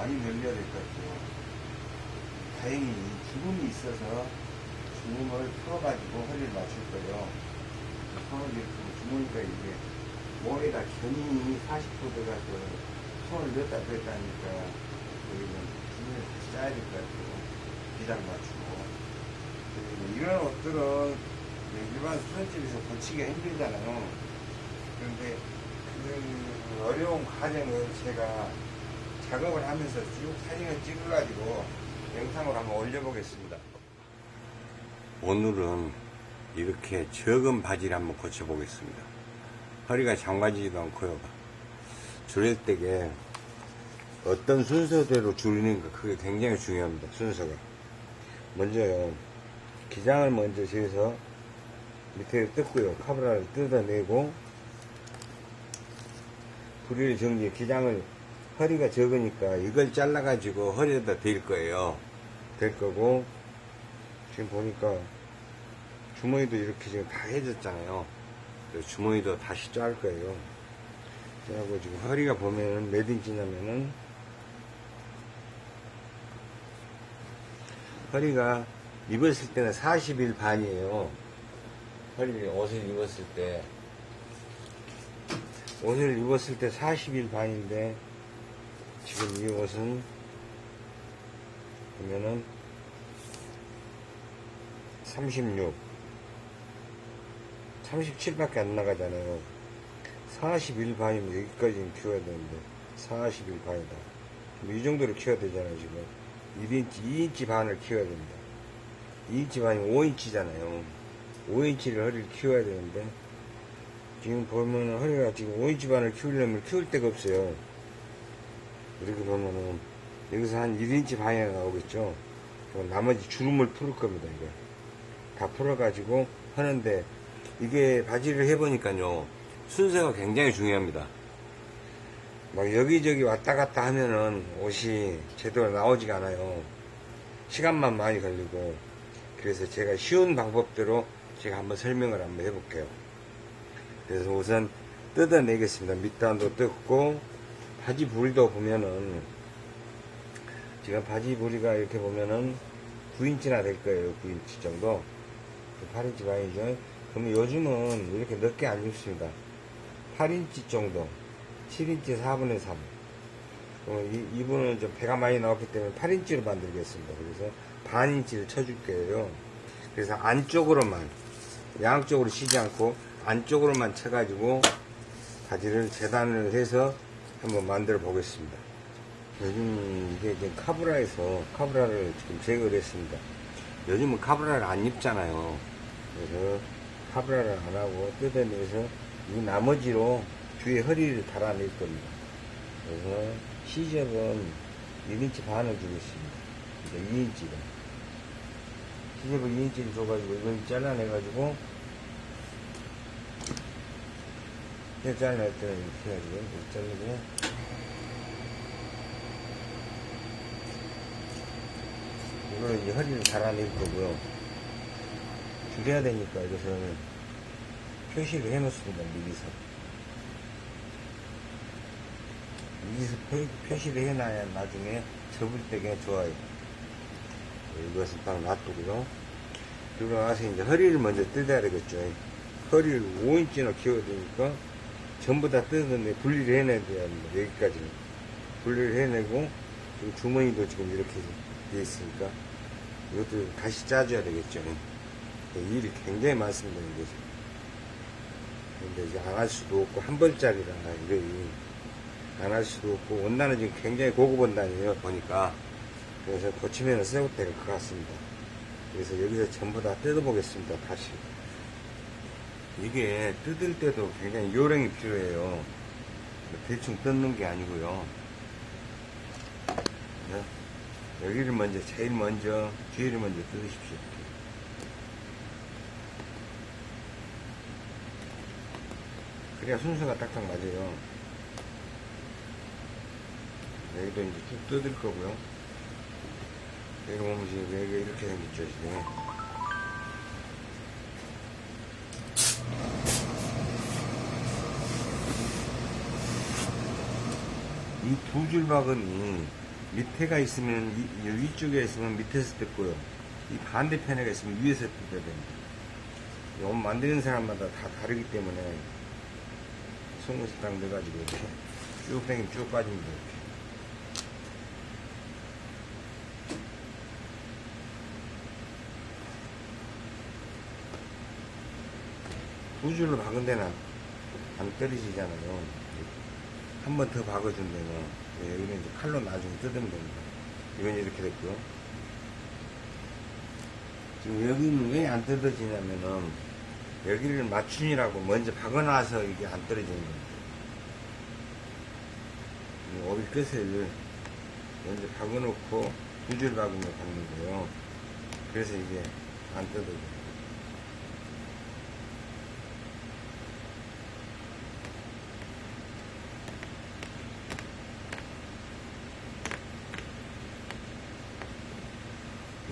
많이 늘려야 될 것 같아요. 다행히 주름이 있어서 주름을 풀어가지고 허리를 맞출 거예요. 손을 이렇게 주머니까 이게 몸에다 견인이 40도 돼가지고 손을 넣었다 뺐다 하니까 여기는 주머니를 다시 짜야 될 것 같아요. 비장 맞추고. 이런 옷들은 일반 수선집에서 고치기가 힘들잖아요. 그런데 그 어려운 과정을 제가 작업을 하면서 쭉 사진을 찍어가지고 영상으로 한번 올려보겠습니다. 오늘은 이렇게 적은 바지를 한번 고쳐보겠습니다. 허리가 장관지지도 않고요. 줄일 때게 어떤 순서대로 줄이는가 그게 굉장히 중요합니다. 순서가. 먼저요. 기장을 먼저 재서 밑에 뜯고요. 카브라를 뜯어내고 부리를 정지 기장을 허리가 적으니까 이걸 잘라가지고 허리에다 댈 거예요. 댈 거고 지금 보니까 주머니도 이렇게 지금 다 해졌잖아요. 주머니도 다시 짤 거예요. 그래고 지금 허리가 보면은 몇 인치냐면은 허리가 입었을 때는 40일 반이에요. 허리 옷을 입었을 때 옷을 입었을 때 40일 반인데 지금 이 옷은 보면은 36 37밖에 안 나가잖아요. 41 반이면 여기까지는 키워야 되는데 41 반이다. 이 정도로 키워야 되잖아요 지금. 1인치 2인치 반을 키워야 됩니다. 2인치 반이 5인치잖아요. 5인치를 허리를 키워야 되는데 지금 보면은 허리가 지금 5인치 반을 키우려면 키울 데가 없어요 이렇게 보면은 여기서 한 1인치 반이나 나오겠죠? 나머지 주름을 풀을 겁니다 이거 다 풀어 가지고 하는데 이게 바지를 해보니까요 순서가 굉장히 중요합니다. 막 여기저기 왔다 갔다 하면은 옷이 제대로 나오지가 않아요. 시간만 많이 걸리고. 그래서 제가 쉬운 방법대로 제가 한번 설명을 한번 해볼게요. 그래서 우선 뜯어내겠습니다. 밑단도 뜯고 바지 부리도 보면은 지금 바지 부리가 이렇게 보면은 9인치나 될 거예요. 9인치 정도. 8인치 반이죠 그러면 요즘은 이렇게 넓게 안 입습니다. 8인치 정도. 7인치 4분의 3 그러면 이, 이분은 좀 배가 많이 나왔기 때문에 8인치로 만들겠습니다. 그래서 반인치를 쳐줄 거예요. 그래서 안쪽으로만 양쪽으로 쉬지 않고 안쪽으로만 쳐가지고 바지를 재단을 해서 한번 만들어 보겠습니다. 요즘 이게 지금 카브라에서 카브라를 지금 제거를 했습니다. 요즘은 카브라를 안 입잖아요. 그래서 카브라를 안 하고 뜯어내서 이 나머지로 뒤에 허리를 달아낼 겁니다. 그래서 시접은 1인치 반을 주겠습니다. 이제 2인치가. 시접을 2인치를 줘가지고 이걸 잘라내가지고 이렇게 잘라낼 때는 이렇게 해가지고 이렇게 자르고 이거는 이제 허리를 달아낼 거고요. 줄여야 되니까 이것은 표시를 해 놓습니다. 미리서. 미리서 표, 표시를 해놔야 나중에 접을 때가 좋아요. 이것은 딱 놔두고요. 그리고 나서 이제 허리를 먼저 뜯어야 되겠죠. 허리를 5인치나 키워야 되니까 전부 다 뜯었는데 분리를 해내야 됩니다. 여기까지는. 분리를 해내고 주머니도 지금 이렇게 돼 있으니까 이것도 다시 짜줘야 되겠죠. 일이 굉장히 많습니다. 이게. 근데 이제 안 할 수도 없고 한 벌짜리라 이거 안 할 수도 없고 원단은 지금 굉장히 고급 원단이에요. 보니까 그래서 고치면 새옷 될것 같습니다. 그래서 여기서 전부 다 뜯어보겠습니다. 다시. 이게 뜯을 때도 굉장히 요령이 필요해요. 대충 뜯는 게 아니고요. 네? 여기를 먼저, 제일 먼저, 뒤를 먼저 뜯으십시오. 그래야 순서가 딱딱 맞아요. 여기도 이제 쭉 뜯을 거고요. 여기 보면 지금 이렇게 생겼죠, 지금. 이 두줄 바구니 밑에가 있으면 이, 이 위쪽에 있으면 밑에서 뜯고요. 이 반대편에 있으면 위에서 뜯어야 됩니다. 이옷 만드는 사람마다 다 다르기 때문에 송곳이 딱 넣어가지고 이렇게 쭉 당기면 쭉 빠집니다. 이렇게. 두 줄로 박은 데는 안 떨어지잖아요. 한 번 더 박아준 데는 예, 여기는 이제 칼로 나중에 뜯으면 됩니다. 이건 이렇게 됐고요. 지금 여기는 왜 안 뜯어지냐면은 여기를 맞춤이라고 먼저 박아놔서 이게 안 떨어지는 겁니다. 이 오비 끝을 먼저 박아놓고 두 줄 박으면 박는 거예요. 그래서 이게 안 뜯어져요.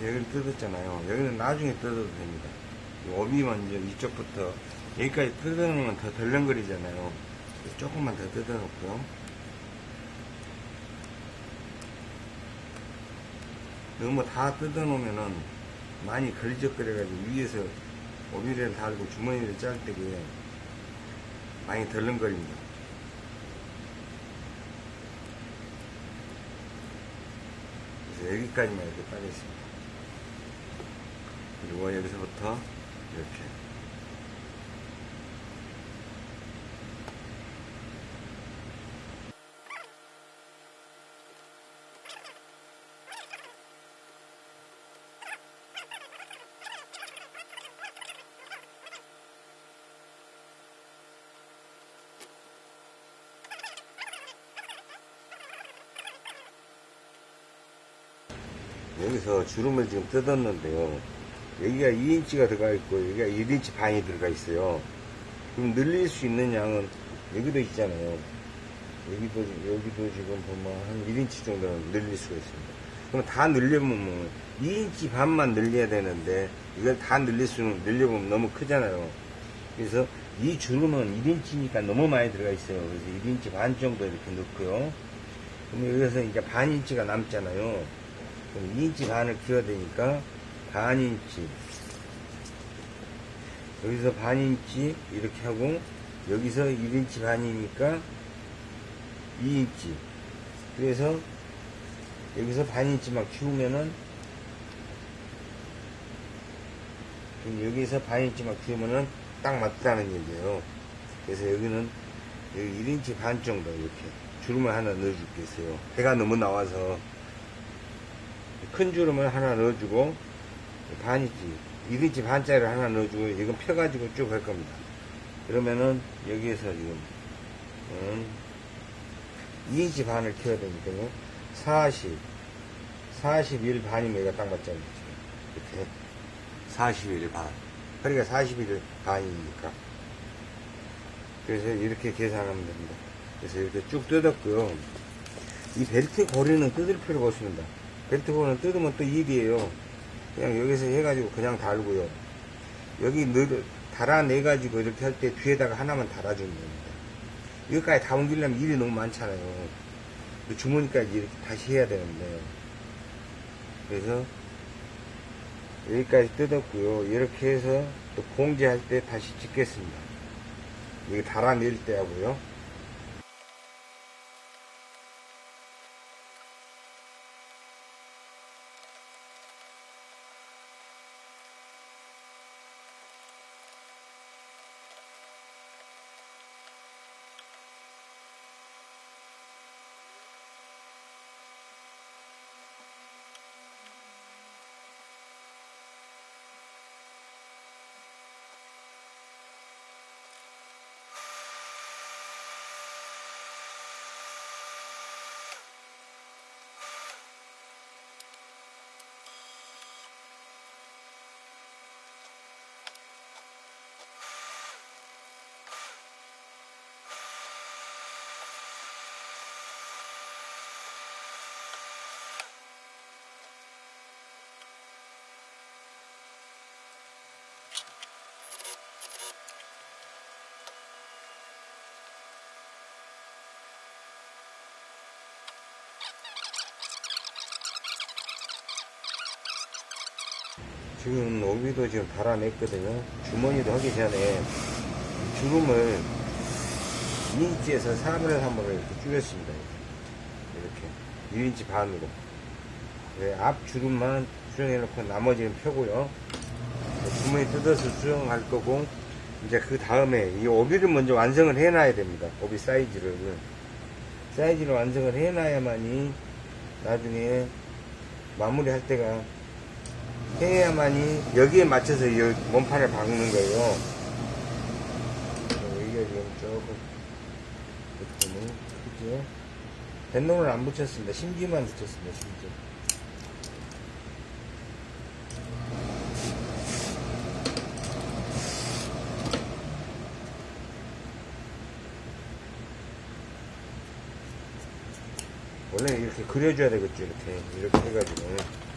여기를 뜯었잖아요. 여기는 나중에 뜯어도 됩니다. 이 오비 먼저 이쪽부터 여기까지 뜯어놓으면 더 덜렁거리잖아요. 조금만 더 뜯어놓고요. 너무 다 뜯어놓으면은 많이 걸리적거려가지고 위에서 오비를 달고 주머니를 짤 때게 많이 덜렁거립니다. 여기까지만 이렇게 빠졌습니다. 그리고 여기서부터 이렇게 여기서 주름을 지금 뜯었는데요. 여기가 2인치가 들어가 있고 여기가 1인치 반이 들어가 있어요. 그럼 늘릴 수 있는 양은 여기도 있잖아요. 여기도 여기도 지금 보면 한 1인치 정도는 늘릴 수가 있습니다. 그럼 다 늘려보면 뭐 2인치 반만 늘려야 되는데 이걸 다 늘릴 수는 늘려보면 너무 크잖아요. 그래서 이 주름은 1인치니까 너무 많이 들어가 있어요. 그래서 1인치 반 정도 이렇게 넣고요. 그럼 여기서 이제 반 인치가 남잖아요. 그럼 2인치 반을 키워야 되니까 반인치. 여기서 반인치 이렇게 하고 여기서 1인치 반이니까 2인치. 그래서 여기서 반인치만 키우면은 그럼 여기서 반인치만 키우면은 딱 맞다는 얘기예요. 그래서 여기는 여기 1인치 반 정도 이렇게 주름을 하나 넣어줄게요. 배가 너무 나와서 큰 주름을 하나 넣어주고 반이지 1인치 반짜리를 하나 넣어주고 이건 펴가지고 쭉 할 겁니다 그러면은 여기에서 지금 음, 2인치 반을 켜야 되니까요 40 41 반이면 이거 딱 맞잖아요 이렇게 41 반. 그러니까 41 반이니까. 그래서 이렇게 계산하면 됩니다. 그래서 이렇게 쭉 뜯었고요. 이 벨트 고리는 뜯을 필요가 없습니다. 벨트 고리는 뜯으면 또 일이에요. 그냥 여기서 해가지고 그냥 달고요. 여기 늘, 달아내가지고 이렇게 할 때 뒤에다가 하나만 달아주면 됩니다. 여기까지 다 옮기려면 일이 너무 많잖아요. 주머니까지 이렇게 다시 해야 되는데. 그래서 여기까지 뜯었고요. 이렇게 해서 또 봉제할 때 다시 찍겠습니다. 여기 달아낼 때 하고요. 지금 오비도 지금 달아냈거든요. 주머니도 하기 전에 이 주름을 2인치에서 3분의 3으로 이렇게 줄였습니다. 이렇게 1인치 반으로. 네, 앞 주름만 수정해 놓고 나머지는 펴고요. 주머니 뜯어서 수정할 거고 이제 그 다음에 이 오비를 먼저 완성을 해 놔야 됩니다. 오비 사이즈를 사이즈를 완성을 해 놔야만이 나중에 마무리할 때가 해야만이 여기에 맞춰서 이 몸판을 박는 거예요. 어, 여기가 지금 조금 보면 크죠? 뱃놈을 안 붙였습니다. 심지만 붙였습니다. 심지. 원래 이렇게 그려줘야 되겠죠. 이렇게 이렇게 해가지고.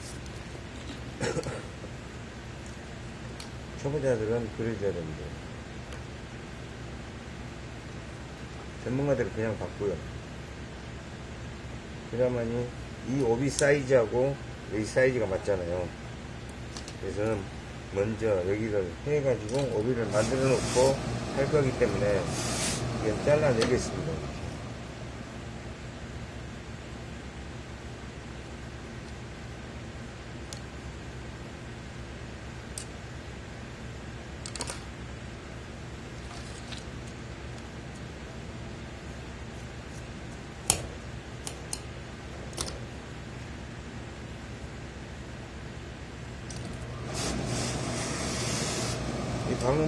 초보자들은 그려줘야 됩니다. 전문가들은 그냥 바꾸요. 그래야만이 이 오비 사이즈하고 여기 사이즈가 맞잖아요. 그래서 먼저 여기를 해가지고 오비를 만들어 놓고 할 거기 때문에 이건 잘라내겠습니다.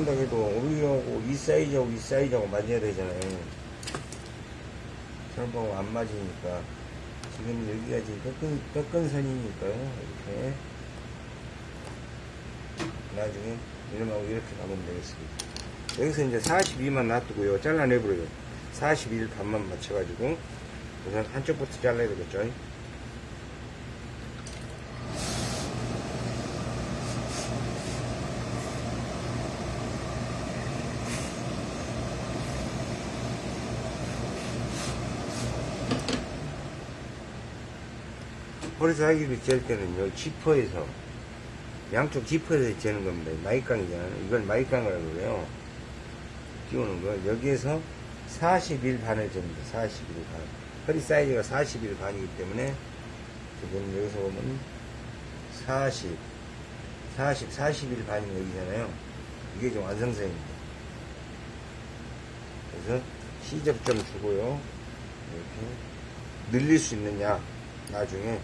이 박는다고 해도 오비하고 이 사이즈하고 이 사이즈하고 맞아야 되잖아요. 설봉 안 맞으니까. 지금 여기가 지금 꺾은, 꺾은 선이니까요. 이렇게. 나중에 이름하고 이렇게 가면 되겠습니다. 여기서 이제 42만 놔두고요. 잘라내버려요. 41 반만 맞춰가지고. 우선 한쪽부터 잘라야 되겠죠. 허리 사이즈를 잴 때는요, 지퍼에서, 양쪽 지퍼에서 재는 겁니다. 마이깡이잖아요. 이걸 마이깡이라고 그래요. 끼우는 거. 여기에서 41 반을 잽니다. 41 반. 허리 사이즈가 41 반이기 때문에, 지금 여기서 보면 40, 40, 41 반이 여기잖아요. 이게 지금 완성선입니다. 그래서 시접 좀 주고요. 이렇게 늘릴 수 있느냐, 나중에.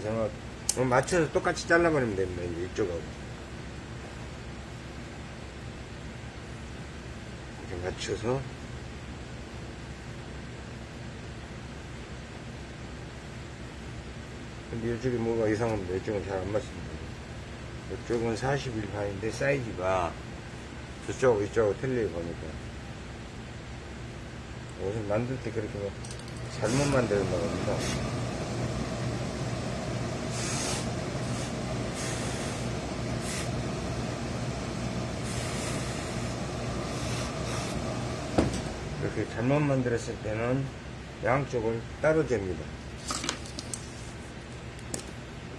그래서 그럼 맞춰서 똑같이 잘라버리면 됩니다. 이제 이쪽하고. 이렇게 맞춰서. 근데 이쪽이 뭐가 이상합니다. 이쪽은 잘 안 맞습니다. 이쪽은 41 반인데 사이즈가 저쪽하고 이쪽하고 틀리게 보니까. 옷을 만들 때 그렇게 뭐 잘못 만들었나 봅니다. 잘못 만들었을 때는 양쪽을 따로 잽니다.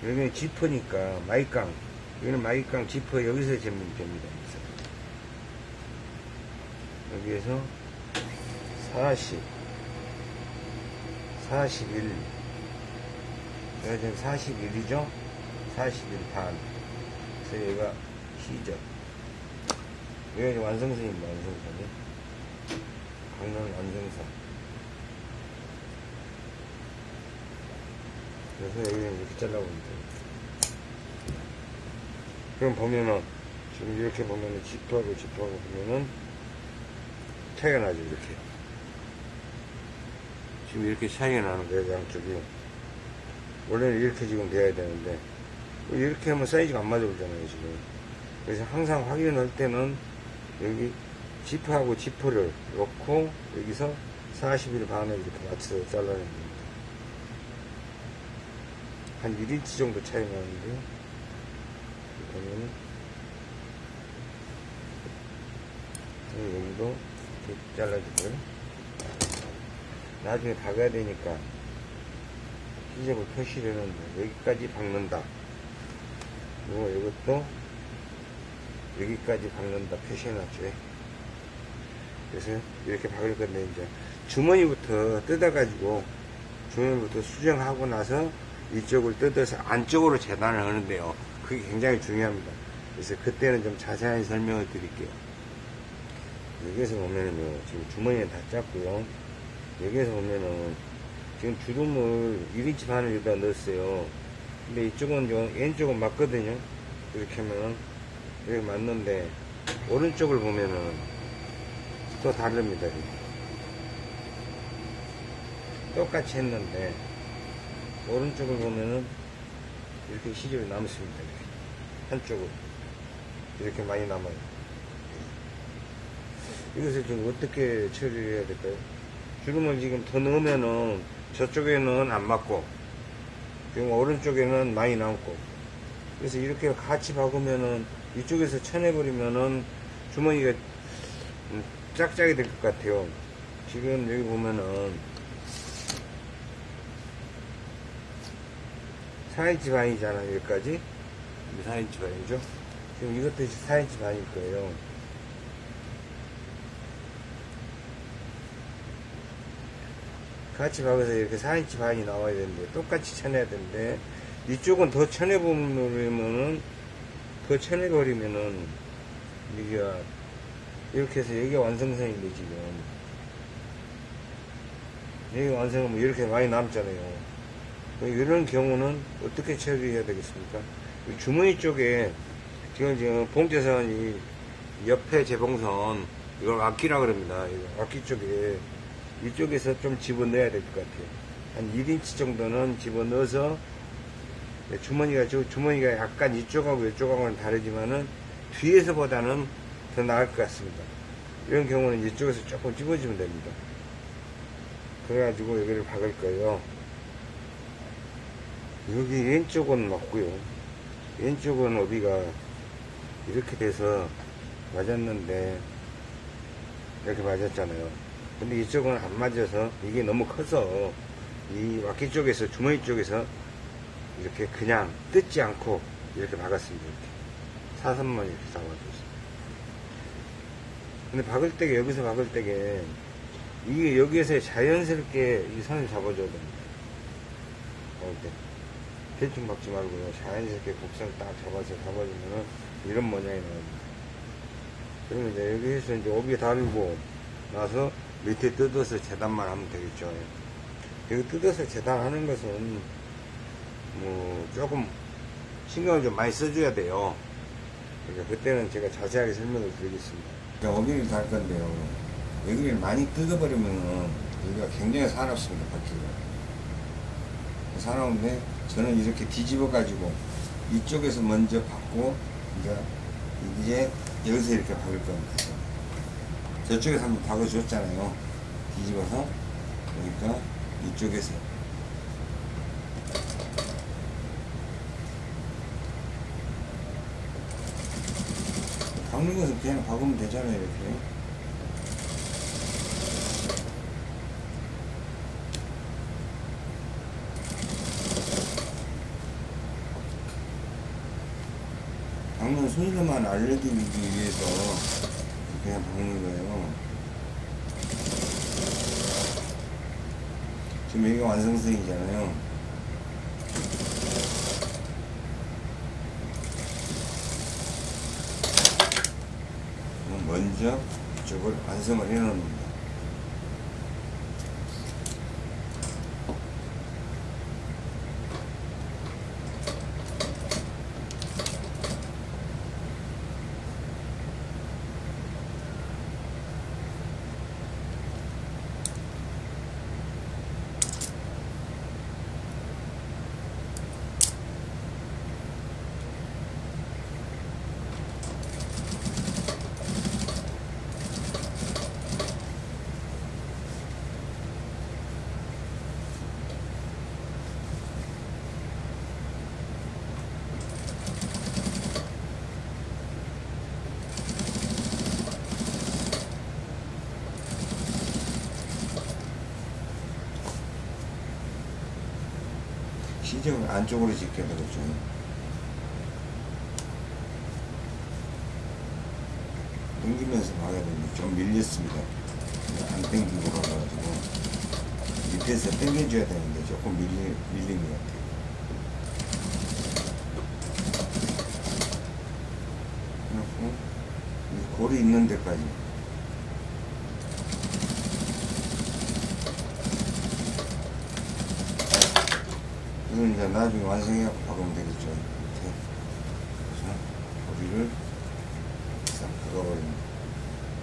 여기는 지퍼니까 마이깡 여기는 마이깡 지퍼 여기서 재면 됩니다. 여기에서 40 41 여기가 지금 41이죠? 41반 그래서 여기가 시접 여기가 완성선입니다. 완성선이 강릉 완성선 그래서 여기는 이렇게 잘라보면 돼요. 그럼 보면은, 지금 이렇게 보면은, 지프하고 지프하고 보면은, 차이가 나죠, 이렇게. 지금 이렇게 차이가 나는 거예요, 양쪽이. 원래는 이렇게 지금 돼야 되는데, 이렇게 하면 사이즈가 안 맞아 보잖아요, 지금. 그래서 항상 확인할 때는, 여기, 지프하고 지프를 놓고, 여기서 40일 반을 이렇게 맞춰서 잘라내는 겁니다. 한 1인치 정도 차이 나는데 보면은 여기도 이렇게 잘라주고요 나중에 박아야 되니까 시접을 표시를 했는데 여기까지 박는다 그리고 이것도 여기까지 박는다 표시해놨죠. 그래서 이렇게 박을 건데 이제 주머니부터 뜯어가지고 주머니부터 수정하고 나서 이쪽을 뜯어서 안쪽으로 재단을 하는데요. 그게 굉장히 중요합니다. 그래서 그때는 좀 자세히 설명을 드릴게요. 여기에서 보면은요, 지금 주머니는 다 짰고요. 여기에서 보면은 지금 주름을 1인치 반을 여기다 넣었어요. 근데 이쪽은 좀 왼쪽은 맞거든요. 이렇게 하면은 이렇게 맞는데 오른쪽을 보면은 또 다릅니다. 똑같이 했는데 오른쪽을 보면은 이렇게 시접이 남습니다. 한쪽은 이렇게 많이 남아요. 이것을 좀 어떻게 처리해야 될까요? 주름을 지금 더 넣으면은 저쪽에는 안 맞고 지금 오른쪽에는 많이 남고 그래서 이렇게 같이 박으면은 이쪽에서 쳐내버리면은 주머니가 음, 짝짝이 될 것 같아요. 지금 여기 보면은 4인치 반이잖아요, 여기까지. 4인치 반이죠. 지금 이것도 4인치 반일 거예요. 같이 박아서 이렇게 4인치 반이 나와야 되는데, 똑같이 쳐내야 되는데, 이쪽은 더 쳐내버리면은, 더 쳐내버리면은, 여기가, 이렇게 해서 여기가 완성선인데, 지금. 여기 완성하면 이렇게 많이 남잖아요. 이런 경우는 어떻게 처리해야 되겠습니까? 이 주머니 쪽에 지금 지금 봉제선 이 옆에 재봉선 이걸 악기라 그럽니다. 악기 쪽에 이쪽에서 좀 집어넣어야 될 것 같아요. 한 1인치 정도는 집어넣어서 주머니가 저 주머니가 약간 이쪽하고 이쪽하고는 다르지만은 뒤에서보다는 더 나을 것 같습니다. 이런 경우는 이쪽에서 조금 집어주면 됩니다. 그래가지고 여기를 박을 거예요. 여기 왼쪽은 맞고요. 왼쪽은 어비가 이렇게 돼서 맞았는데 이렇게 맞았잖아요. 근데 이쪽은 안 맞아서 이게 너무 커서 이 와키 쪽에서 주머니 쪽에서 이렇게 그냥 뜯지 않고 이렇게 박았습니다. 이렇게 사선만 이렇게 잡아줬어요. 근데 박을 때게 여기서 박을 때게 이게 여기에서 자연스럽게 이 선을 잡아줘야 됩니다. 박을 때. 대충 박지 말고요. 자연스럽게 곡선을 딱 잡아서 잡아주면은 이런 모양이 나옵니다. 그러면 이제 여기에서 이제 오비 달고 나서 밑에 뜯어서 재단만 하면 되겠죠. 여기 뜯어서 재단하는 것은 뭐 조금 신경을 좀 많이 써줘야 돼요. 그러니까 그때는 제가 자세하게 설명을 드리겠습니다. 오비를 달 건데요. 여기를 많이 뜯어버리면은 여기가 굉장히 사납습니다. 바퀴가. 사나운데 저는 이렇게 뒤집어 가지고 이쪽에서 먼저 받고 이제 이제 여기서 이렇게 박을 겁니다. 저쪽에서 한번 박아줬잖아요. 뒤집어서 그러니까 이쪽에서 박는 것은 그냥 박으면 되잖아요. 이렇게. 박는 순서만 알려드리기 위해서 그냥 박는 거예요. 지금 여기가 완성선이잖아요. 먼저 이쪽을 완성을 해 놓습 시접을 안쪽으로 짓게 되겠죠. 당기면서 박아야 되는데 좀 밀렸습니다. 안 당기고 박아가지고 밑에서 당겨줘야 되는데 조금 밀리, 밀린 것 같아요. 그리고 이 골이 있는 데까지 이건 이제 나중에 완성해갖고 박으면 되겠죠. 그래서 고리를 싹 박아버립니다.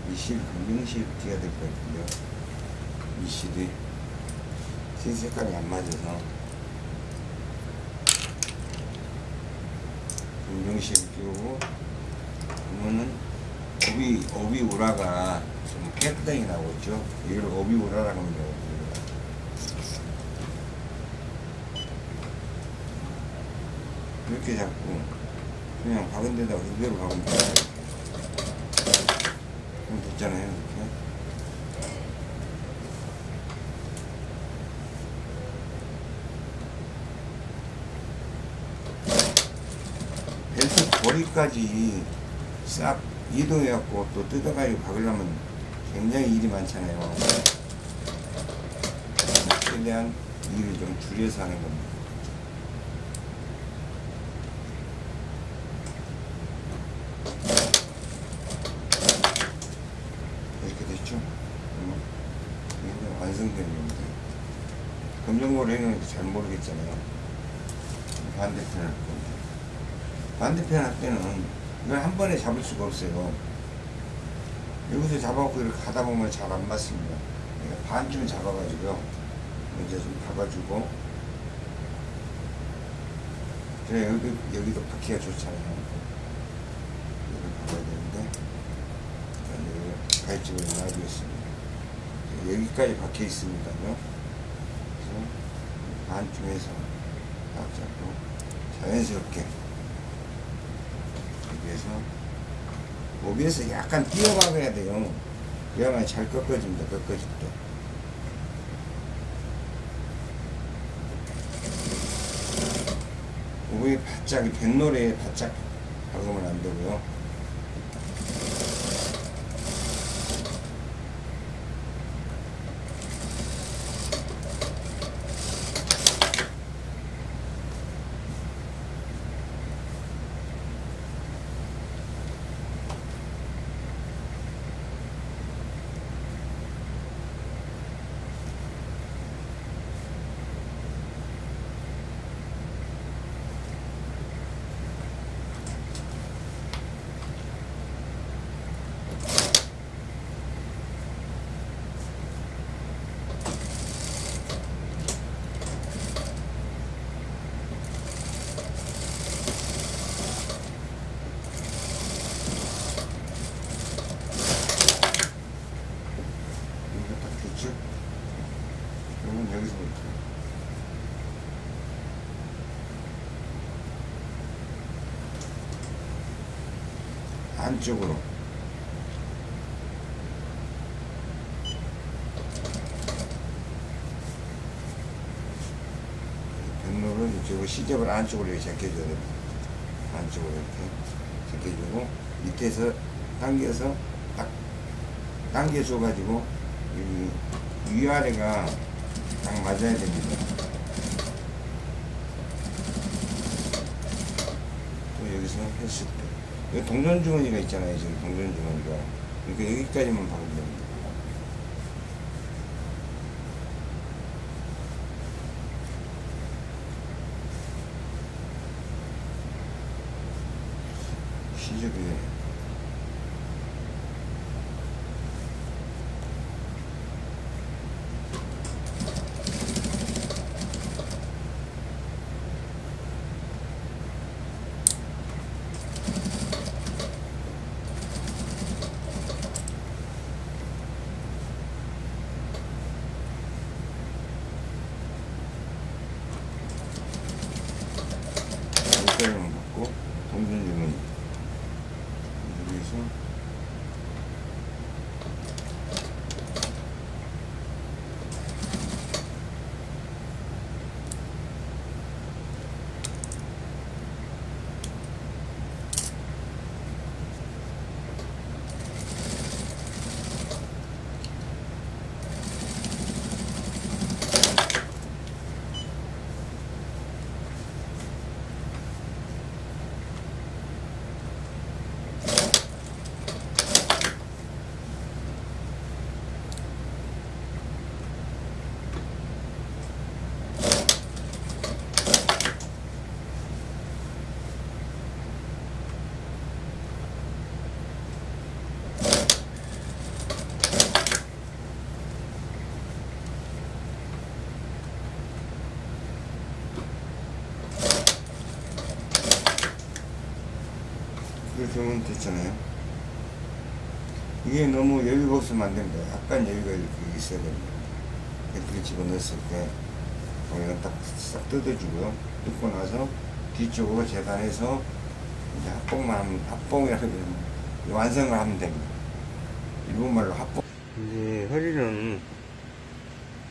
미실, 금명실 뒤가 될 것 같은데요. 미실이 흰 색깔이 안 맞아서 금명실 끼우고 그러면은 오비, 오비 우라가 좀 깨끗하게 나오죠. 이걸 오비 우라라고 합니다. 이렇게 잡고 그냥 박은 데다가 그대로 박으면 돼요. 그럼 됐잖아요. 이렇게. 벨트 고리까지 싹 이동해갖고 또 뜯어가지고 박으려면 굉장히 일이 많잖아요. 최대한 일을 좀 줄여서 하는 겁니다. 이렇게 됐죠? 그러면 이게 완성된 겁니다. 검정고리는 잘 모르겠잖아요. 반대편 할 건데. 반대편 할 때는 이걸 한 번에 잡을 수가 없어요. 여기서 잡아갖고 이렇게 가다 보면 잘 안 맞습니다. 그러니까 반쯤 잡아가지고요. 이제 좀 박아주고. 그래, 여기, 여기도 박기가 좋잖아요. 여기 박아야 되는데. 여기 가입집을 놔두겠습니다. 여기까지 박혀 있으니까요. 딱 잡고 자연스럽게 여기에서 오비에서 약간 뛰어박아야 돼요. 그래야만 잘 꺾어집니다. 꺾어질 때. 오비 바짝 뱃노래에 바짝 박으면 안 되고요. 이거 딱 됐죠? 그러면 여기서부터 안쪽으로 뱃노를 이쪽으로 시접을 안쪽으로 이렇게 제껴줘야 됩니다. 안쪽으로 이렇게 제껴주고 밑에서 당겨서 딱 당겨줘 가지고 여기 위아래가 딱 맞아야 됩니다. 또 여기서 했을 때 동전 주머니가 있잖아요. 지금 동전 주머니가 그러니까 여기까지만 박으면 됩니다. 시접이 여기까지만 받고 동전주머니 여기서 하면 됐잖아요. 이게 너무 여유가 없으면 안 됩니다. 약간 여유가 있어야 됩니다. 이렇게 집어넣었을 때, 거기는 딱싹 뜯어주고요. 뜯고 나서 뒤쪽으로 재단해서 이제 합봉만 하면, 합봉이라고 그러면 완성을 하면 됩니다. 일본말로 합봉. 이제 허리는,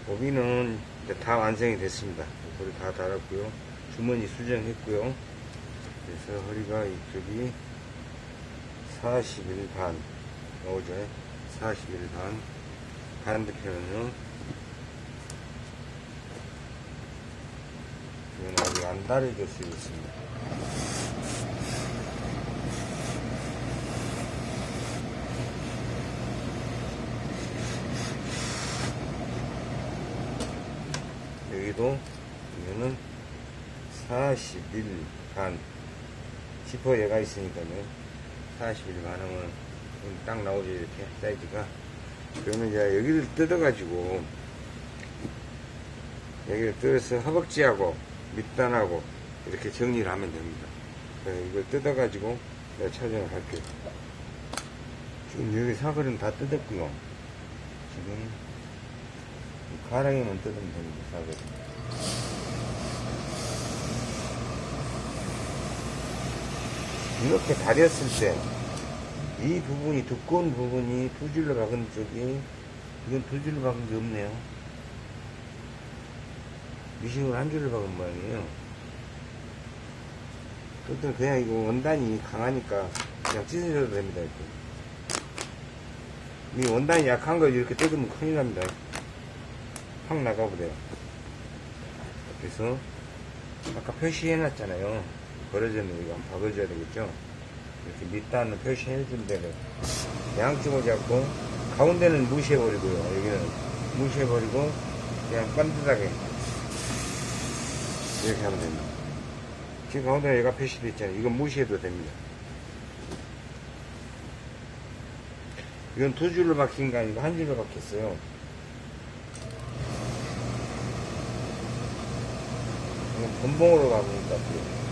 오비는 다 완성이 됐습니다. 허리 다 달았고요. 주머니 수정했고요. 그래서 허리가 이쪽이 41반 나오죠 41반 반대편은요 이건 아직 안 다려졌어 있습니다 여기도 이거는 41 반. 지퍼 얘가 있으니까요. 41 반하면 딱 나오죠, 이렇게, 사이즈가. 그러면 이제 여기를 뜯어가지고, 여기를 뜯어서 허벅지하고, 밑단하고, 이렇게 정리를 하면 됩니다. 그래서 이걸 뜯어가지고, 내가 촬영을 할게요. 지금 여기 사거리는 다 뜯었고요. 지금, 가랑이만 뜯으면 됩니다, 사거리. 이렇게 다렸을 때, 이 부분이, 두꺼운 부분이 두 줄로 박은 쪽이, 이건 두 줄로 박은 게 없네요. 미싱으로 한 줄로 박은 모양이에요. 그것도 그냥 이거 원단이 강하니까 그냥 찢어져도 됩니다, 이렇게. 이 원단이 약한 거 이렇게 뜯으면 큰일 납니다. 확 나가버려요. 그래서, 아까 표시해 놨잖아요. 벌어졌는 이거 박아줘야 되겠죠? 이렇게 밑단을 표시해준 대로 양쪽을 잡고 가운데는 무시해 버리고요. 여기는 무시해 버리고 그냥 반듯하게 이렇게 하면 됩니다. 지금 가운데 얘가 표시되어 있잖아요. 이건 무시해도 됩니다. 이건 두 줄로 박힌 거 아니고 한 줄로 박혔어요. 이건 본봉으로 박은 것 같아요.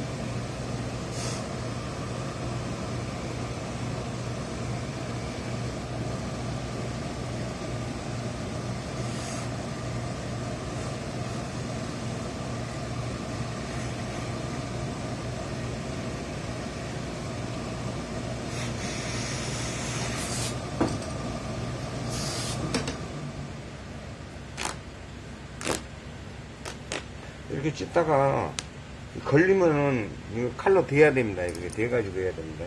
이렇게 찢다가 걸리면은 이거 칼로 대야 됩니다. 이렇게 대가지고 해야 됩니다.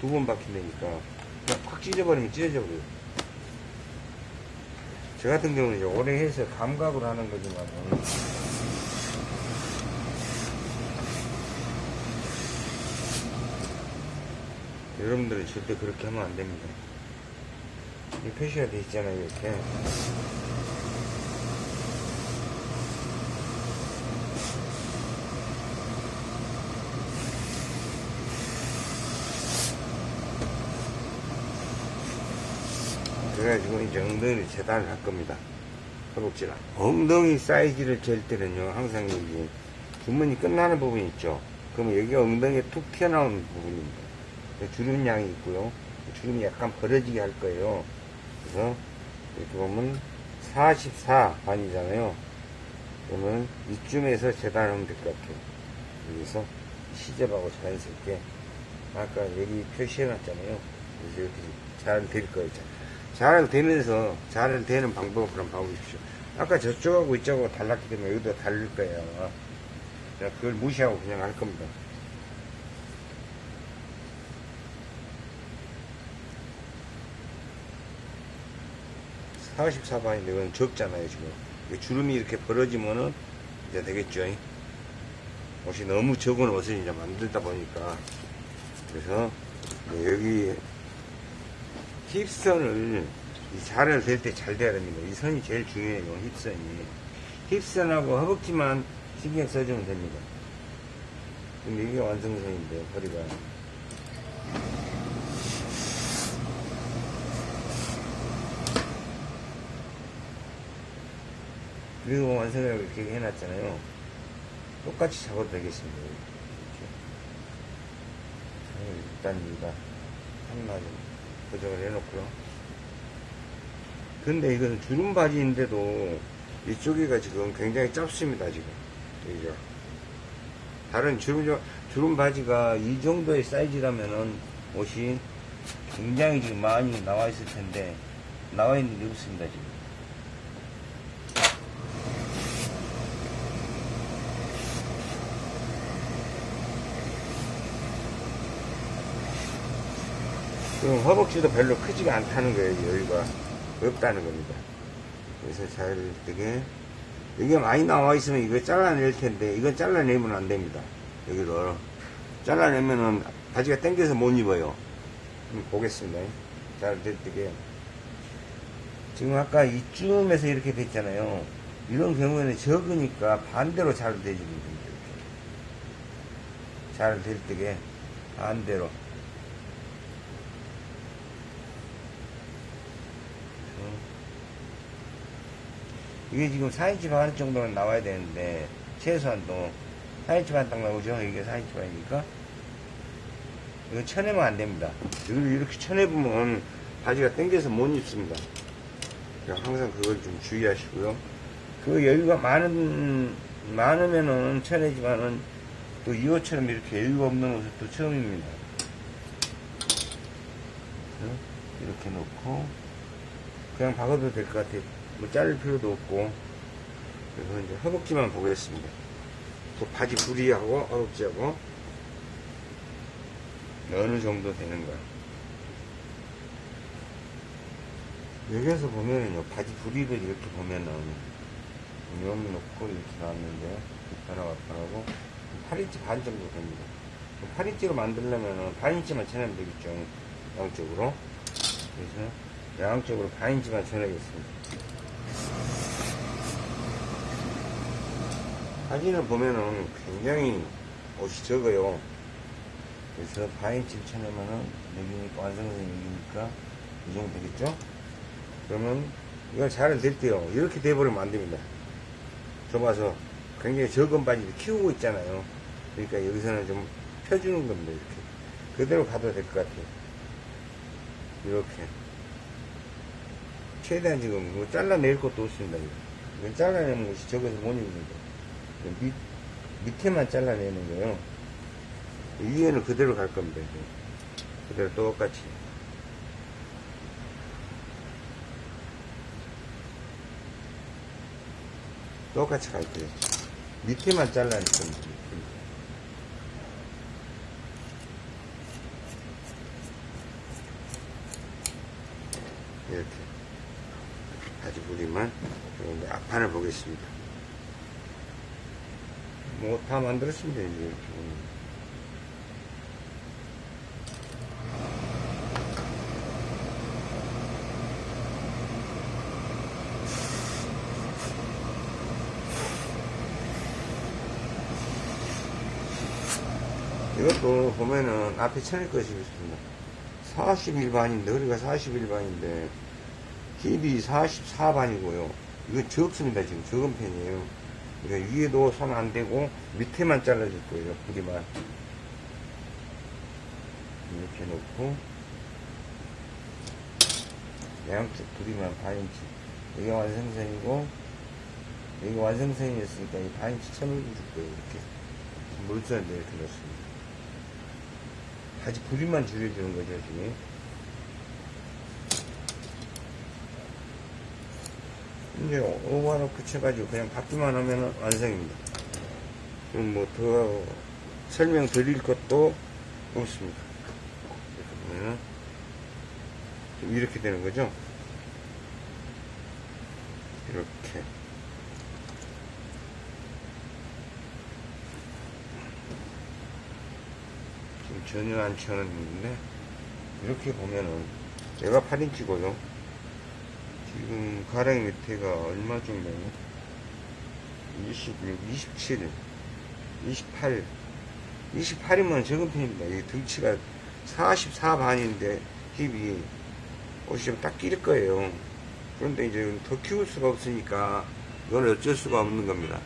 두 번 박힌다니까 그냥 팍 찢어버리면 찢어져 버려요. 저 같은 경우는 오래 해서 감각으로 하는 거지만 여러분들은 절대 그렇게 하면 안 됩니다. 이 표시가 돼 있잖아요, 이렇게. 그래가지고 이제 엉덩이를 재단을 할 겁니다. 허벅지랑. 엉덩이 사이즈를 잴 때는요, 항상 여기 주머니 끝나는 부분 있죠? 그러면 여기가 엉덩이에 툭 튀어나오는 부분입니다. 주름량이 있고요. 주름이 약간 벌어지게 할 거예요. 그래서 이렇게 보면 44 반이잖아요. 그러면 이쯤에서 재단하면 될 것 같아요. 여기서 시접하고 자연스럽게 아까 여기 표시해놨잖아요. 그래서 이렇게 잘 될 거예요. 잘 되면서 잘 되는 방법을 한번 봐보십시오. 아까 저쪽하고 이쪽하고 달랐기 때문에 여기도 다를 거예요. 자, 그걸 무시하고 그냥 할 겁니다. 사십사 반인데 이건 적잖아요, 지금. 이 주름이 이렇게 벌어지면은 이제 되겠죠. 옷이 너무 적은 옷을 이제 만들다 보니까. 그래서 여기 힙선을 이 자를 댈 때 잘 돼야 됩니다. 이 선이 제일 중요해요. 힙선이. 힙선하고 허벅지만 신경 써주면 됩니다. 근데 이게 완성선인데 허리가 그리고 완성을 이렇게 해놨잖아요. 똑같이 잡아도 되겠습니다. 이렇게. 일단 이거 하나 좀 고정을 해놓고요. 근데 이건 주름 바지인데도 이쪽이가 지금 굉장히 짧습니다, 지금. 여기가. 다른 주름, 주름 바지가 이 정도의 사이즈라면은 옷이 굉장히 지금 많이 나와 있을 텐데, 나와 있는 게 없습니다, 지금. 그럼 허벅지도 별로 크지가 않다는 거예요, 여기가. 없다는 겁니다. 그래서 잘 되게, 이게 많이 나와 있으면 이거 잘라낼 텐데, 이건 잘라내면 안 됩니다. 여기를. 잘라내면은 바지가 당겨서 못 입어요. 보겠습니다. 잘 되게. 지금 아까 이쯤에서 이렇게 됐잖아요. 이런 경우에는 적으니까 반대로 잘 겁니다. 잘될 때게 반대로. 이게 지금 4인치 반 정도는 나와야 되는데 최소한도 4인치 반 딱 나오죠? 이게 4인치 반이니까? 이거 쳐내면 안 됩니다. 여기를 이렇게 쳐내보면 바지가 당겨서 못 입습니다. 항상 그걸 좀 주의하시고요. 그 여유가 많은 많으면은 쳐내지만은 또이 옷처럼 이렇게 여유가 없는 옷은 또 처음입니다. 이렇게 놓고 그냥 박아도 될 것 같아요 뭐 자를 필요도 없고. 그래서 이제 허벅지만 보겠습니다. 그 바지 부리하고 허벅지하고. 어느 정도 되는가 여기에서 보면은요 바지 부리를 이렇게 보면은 여기 놓고 이렇게 나왔는데 변화가 변하고. 8인치 반 정도 됩니다. 8인치로 만들려면은 반인치만 쳐내면 되겠죠 양쪽으로. 그래서 양쪽으로 반인치만 쳐내겠습니다 사진을 보면은 굉장히 옷이 적어요. 그래서 바인치를 쳐내면은 여기니까 완성선이 여기니까 이 정도 되겠죠? 그러면 이걸 잘될 때요. 이렇게 돼버리면 안 됩니다. 좁아서 굉장히 적은 바지를 키우고 있잖아요. 그러니까 여기서는 좀 펴주는 겁니다. 이렇게. 그대로 가도 될 것 같아요. 이렇게. 최대한 지금 뭐 잘라낼 것도 없습니다. 이건 잘라내면 옷이 적어서 못 입는 거. 밑, 밑에만 잘라내는 거예요. 위에는 그대로 갈 겁니다. 이제. 그대로 똑같이. 똑같이 갈 거예요. 밑에만 잘라낼 겁니다. 이렇게. 바지 부리만. 이제 앞판을 보겠습니다. 뭐 다 만들었습니다 이제. 이것도 보면은 앞에 쳐낼 것이 있습니다 41반인데 허리가 41반인데 힙이 44반이고요 이거 적습니다 지금 적은 편이에요 그러니까 위에도 손안 대고 밑에만 잘라줄 거예요. 부리만. 이렇게 놓고 양쪽 부리만 반인치. 여기 완성선이고 여기 완성선이었으니까 이 반인치 쳐넣어줄 거예요. 이렇게 이렇게 넣습니다. 바지 부리만 줄여주는 거죠 지금. 이제 오버로 붙여가지고 그냥 받기만 하면 완성입니다. 그럼 뭐더 설명 드릴 것도 없습니다. 이렇게 보면은 좀 이렇게 되는 거죠. 이렇게. 지금 전혀 안 치워놨는데 이렇게 보면은 얘가 8인치고요. 지금 가랑이 밑에가 얼마 정도냐 26, 27 28 28이면 적은 편입니다. 이 등치가 44반인데 힙이 옷이 좀딱 끼릴 거예요. 그런데 이제 더 키울 수가 없으니까 이건 어쩔 수가 없는 겁니다.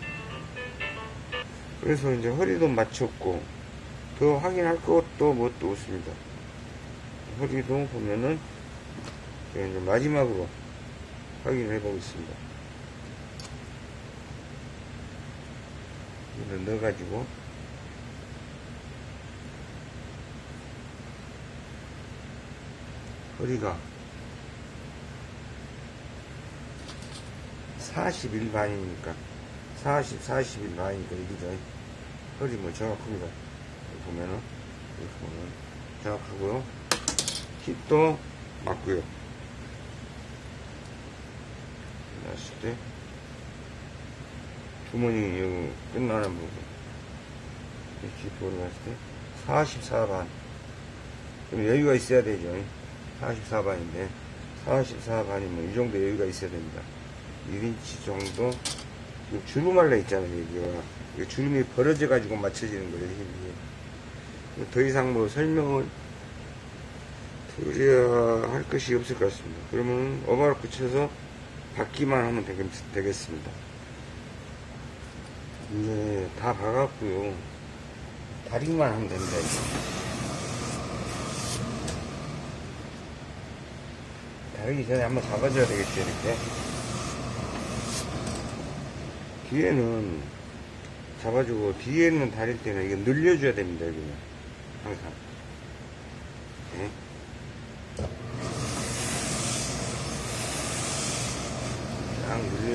그래서 이제 허리도 맞췄고 더 확인할 것도 뭣도 없습니다. 허리도 보면은 이제 마지막으로 확인을 해보겠습니다. 이걸 넣어가지고 허리가 41반이니까 40, 41반이니까 여기죠. 허리 뭐 정확합니다. 보면은 이렇게 보면 정확하고요. 힙도 맞고요. 났을 때 주머니 여기 끝나는 부분 이렇게 돌아갔을 때 44반. 좀 여유가 있어야 되죠. 44반인데 44반이면 이 정도 여유가 있어야 됩니다. 1인치 정도 이 주름 할래 있잖아요 여기가. 이 주름이 벌어져 가지고 맞춰지는 거예요 힘이 더 이상 뭐 설명을 드려야 할 것이 없을 것 같습니다. 그러면 오바를 붙여서 받기만 하면 되겠, 되겠 습니다 이제 다 박았고요. 다리만 하면 됩니다. 다리기 전에 한번 잡아줘야 되겠죠, 이렇게. 뒤에는 잡아주고, 뒤에는 다릴 때는 이게 늘려줘야 됩니다, 여기는. 항상. 네.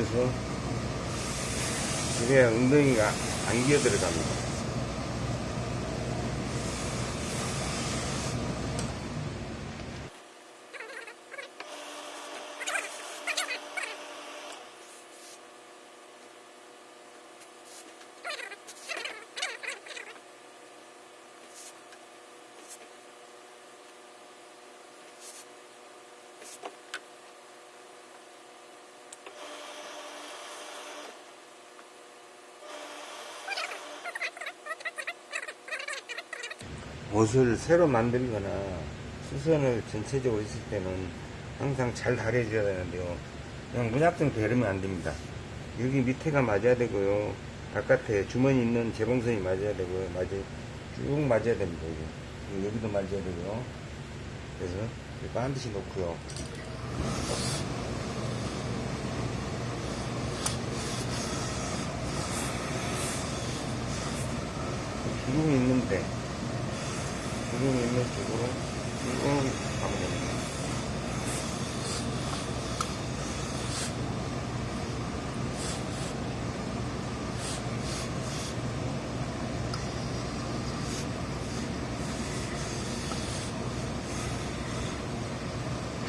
딱 늘려서 그래야 엉덩이가 안 기어 들어갑니다. 옷을 새로 만들거나 수선을 전체적으로 했을 때는 항상 잘 다려줘야 되는데요. 그냥 문약정 대르면 안 됩니다. 여기 밑에가 맞아야 되고요. 바깥에 주머니 있는 재봉선이 맞아야 되고요. 맞아, 쭉 맞아야 됩니다. 여기. 여기도 맞아야 되고요. 그래서 반드시 놓고요. 주름이 있는데 주름이 있는 쪽으로 쭉 가면 됩니다.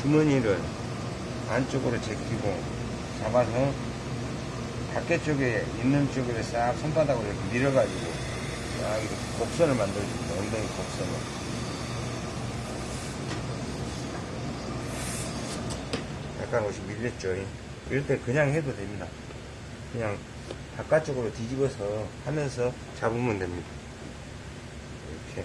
주머니를 안쪽으로 제끼고 잡아서 밖에 쪽에 있는 쪽으로 싹 손바닥으로 이렇게 밀어가지고 싹 이렇게 곡선을 만들어줍니다. 엉덩이 곡선을. 약간 옷이 밀렸죠. 이럴 때 그냥 해도 됩니다. 그냥 바깥쪽으로 뒤집어서 하면서 잡으면 됩니다. 이렇게.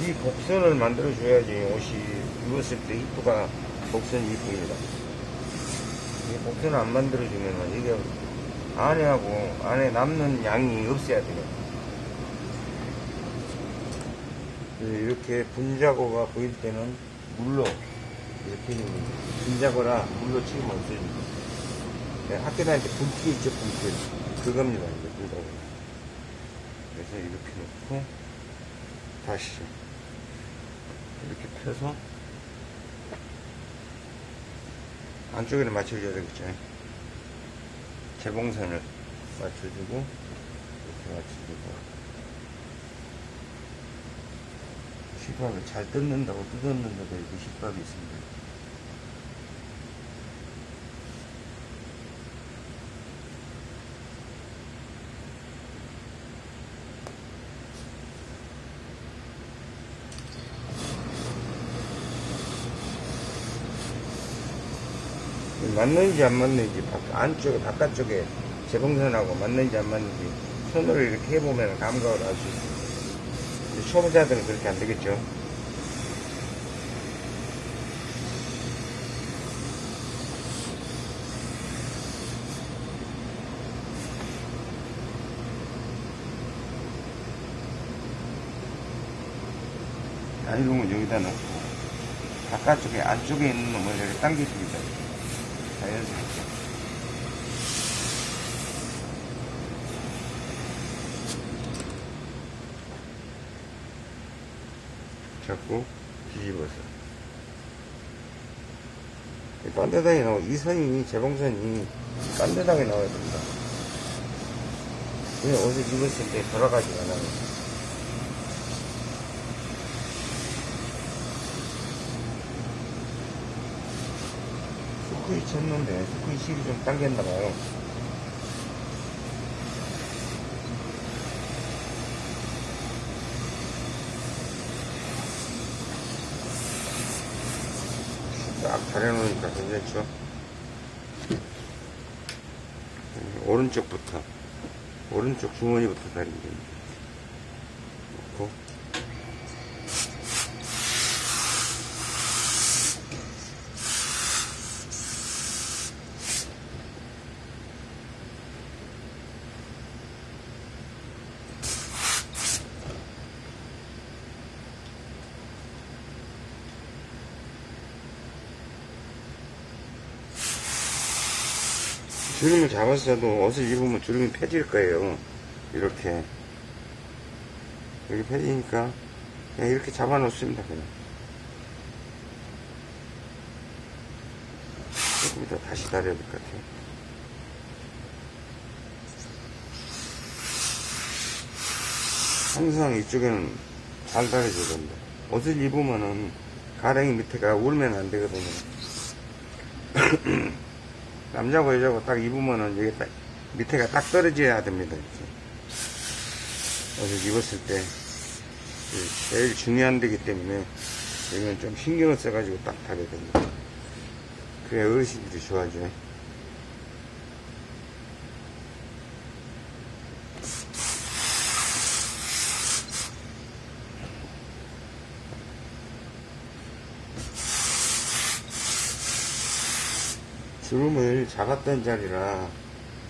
이 곡선을 만들어 줘야지 옷이 입었을 때 이쁘가 곡선이 이쁩니다. 이 곡선을 안 만들어 주면 이게 안에하고 안에 남는 양이 없어야 돼요. 이렇게 분자고가 보일 때는 물로 이렇게 분자고라 물로 치면 없어집니다. 네, 학교 다닐 때 분필 있죠, 분필. 그겁니다, 이제 분자고. 그래서 이렇게 놓고 다시 이렇게 펴서 안쪽에는 맞춰줘야 되겠죠. 재봉선을 맞춰주고 이렇게 맞춰주고 시밥을 잘 뜯는다고 뜯었는데도 이렇게 시밥이 있습니다. 맞는지 안 맞는지 바- 안쪽에 바깥쪽에 재봉선하고 맞는지 안 맞는지 손으로 이렇게 해보면 감각을 알 수 있어요. 초보자들은 그렇게 안 되겠죠. 나이롱은 여기다 놓고 바깥쪽에 안쪽에 있는 놈을 이렇게 당겨줍니다. 자연스럽게. 잡고 뒤집어서 이 반대당에 나오 이 선이 재봉선이 반대당에 나와야 됩니다. 그냥 옷을 입었을 때 돌아가지가 않아요. 스쿠이 쳤는데 스쿠이 실이 좀 당겼나봐요. 딱 다려놓으니까 괜찮죠? 음, 오른쪽부터 오른쪽 주머니부터 다리면 됩니다. 놓고 주름을 잡았어도 옷을 입으면 주름이 펴질 거예요. 이렇게. 이렇게 펴지니까 그냥 이렇게 잡아 놓습니다. 그냥. 조금 이따 다시 다려야 될 것 같아요. 항상 이쪽에는 잘 다려줘야 된다. 옷을 입으면은 가랭이 밑에가 울면 안 되거든요. 남자고 여자고 딱 입으면은 여기 딱 밑에가 딱 떨어져야 됩니다. 이렇게. 옷을 입었을 때그 제일 중요한 데기 때문에 여기는 좀 신경을 써가지고 딱 다려야 됩니다. 그래 어르신들이 좋아하죠. 주름을 잡았던 자리라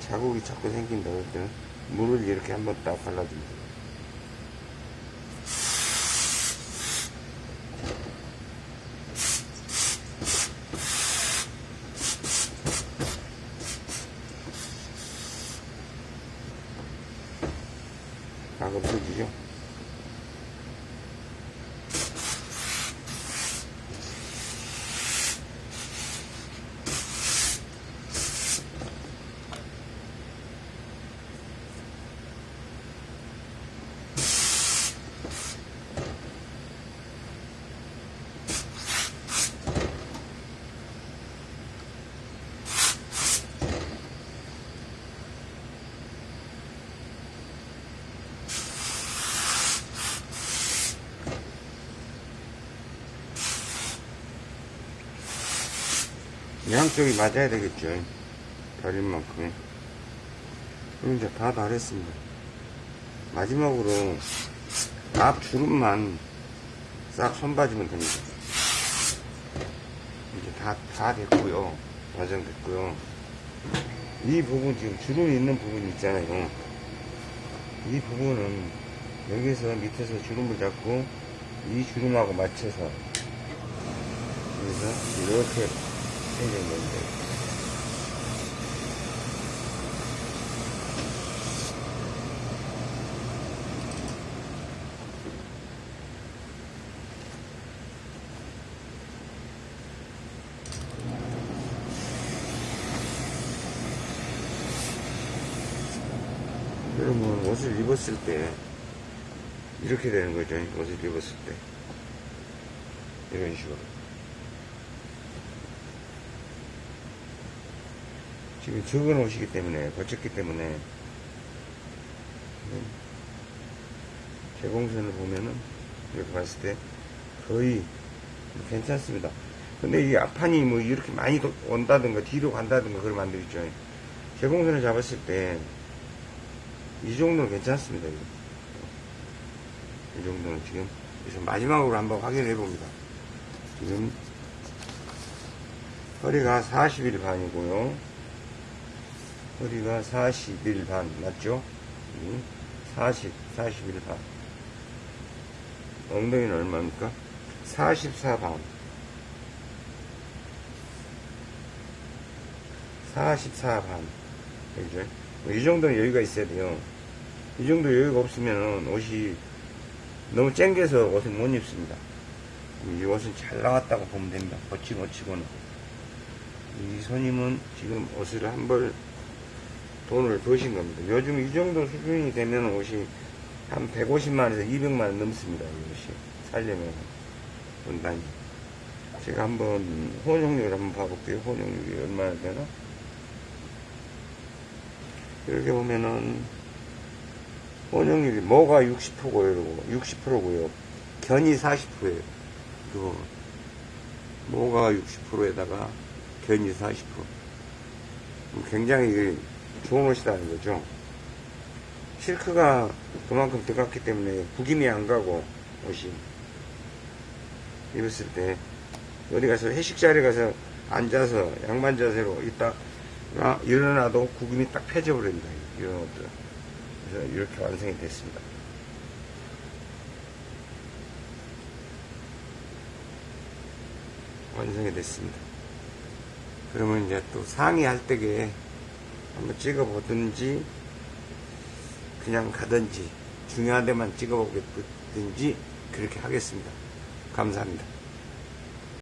자국이 자꾸 생긴다 때는 물을 이렇게 한번 딱 발라줍니다. 각 없어지죠? 양쪽이 맞아야 되겠죠. 다릴 만큼. 그럼 이제 다 다렸습니다. 마지막으로 앞 주름만 싹 손봐주면 됩니다. 이제 다, 다 됐고요. 완성됐고요. 이 부분 지금 주름이 있는 부분 있잖아요. 이 부분은 여기서 밑에서 주름을 잡고 이 주름하고 맞춰서 그래서 이렇게 생겼는데 여러분 옷을 입었을 때 이렇게 되는 거죠. 옷을 입었을 때. 이런 식으로 지금 적은 옷이기 때문에 거쳤기 때문에 제공선을 보면은 이렇게 봤을 때 거의 괜찮습니다 근데 이 앞판이 뭐 이렇게 많이 도- 온다든가 뒤로 간다든가 그러면 안 되겠죠. 제공선을 잡았을 때 이 정도는 괜찮습니다. 이 정도는 지금 그래서 마지막으로 한번 확인해 봅니다. 지금 허리가 40일 반이고요. 허리가 40일 반 맞죠? 음, 40, 41 반. 엉덩이는 얼마입니까? 44 반. 44 반. 그죠? 뭐이 정도는 여유가 있어야 돼요. 이 정도 여유가 없으면 옷이 너무 쨍겨서 옷을 못 입습니다. 이 옷은 잘 나왔다고 보면 됩니다. 치고는. 이 손님은 지금 옷을 한벌 돈을 버신 겁니다. 요즘 이 정도 수준이 되면 옷이 한 150만원에서 200만원 넘습니다. 이 옷이. 살려면. 원단이. 제가 한번 혼용률 한번 봐볼게요. 혼용률이 얼마나 되나? 이렇게 보면은 혼용률이 뭐가 60%고요. 60%고요. 견이 40%예요. 그 뭐가 60%에다가 견이 40%. 굉장히 좋은 옷이라는 거죠. 실크가 그만큼 들어갔기 때문에 구김이 안 가고 옷이 입었을 때 어디 가서 회식 자리 가서 앉아서 양반 자세로 있다 가 일어나도 구김이 딱 펴져 버립니다. 이런 옷들. 그래서 이렇게 완성이 됐습니다. 완성이 됐습니다. 그러면 이제 또 상의 할 때에 한번 찍어보든지 그냥 가든지 중요한 데만 찍어보든지 그렇게 하겠습니다. 감사합니다.